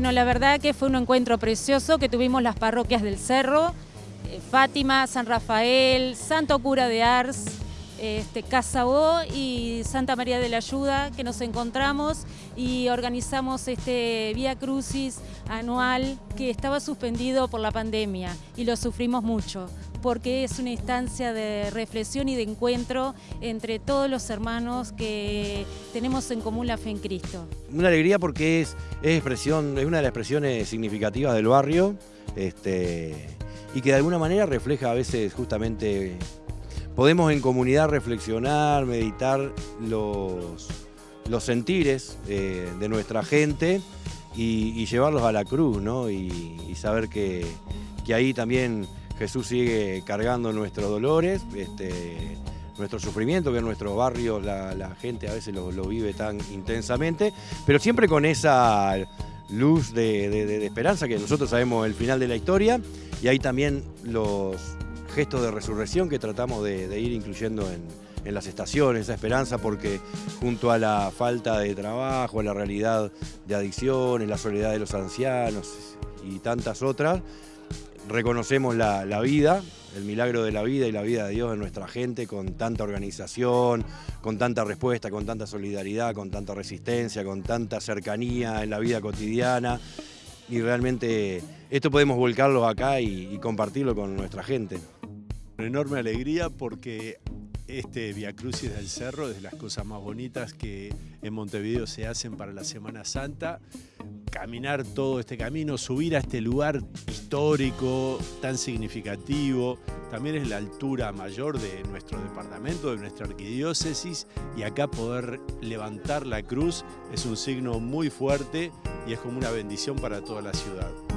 Bueno, la verdad que fue un encuentro precioso que tuvimos las parroquias del Cerro, eh, Fátima, San Rafael, Santo Cura de Ars, este, Casabó y Santa María de la Ayuda, que nos encontramos y organizamos este Vía Crucis anual que estaba suspendido por la pandemia y lo sufrimos mucho porque es una instancia de reflexión y de encuentro entre todos los hermanos que tenemos en común la fe en Cristo. Una alegría porque es, expresión, es una de las expresiones significativas del barrio este, y que de alguna manera refleja a veces justamente podemos en comunidad reflexionar, meditar los, los sentires eh, de nuestra gente y, llevarlos a la cruz, ¿no? Y, saber que, ahí también Jesús sigue cargando nuestros dolores, este, nuestro sufrimiento, que en nuestro barrio la, gente a veces lo, vive tan intensamente, pero siempre con esa luz de esperanza que nosotros sabemos el final de la historia y ahí también los, gesto de resurrección que tratamos de, ir incluyendo en, las estaciones, esa esperanza, porque junto a la falta de trabajo, a la realidad de adicciones, la soledad de los ancianos y tantas otras, reconocemos la, vida, el milagro de la vida y la vida de Dios en nuestra gente con tanta organización, con tanta respuesta, con tanta solidaridad, con tanta resistencia, con tanta cercanía en la vida cotidiana y realmente esto podemos volcarlo acá y, y compartirlo con nuestra gente. Una enorme alegría porque este Via Crucis del Cerro es de las cosas más bonitas que en Montevideo se hacen para la Semana Santa. Caminar todo este camino, subir a este lugar histórico tan significativo, también es la altura mayor de nuestro departamento, de nuestra arquidiócesis, y acá poder levantar la cruz es un signo muy fuerte y es como una bendición para toda la ciudad.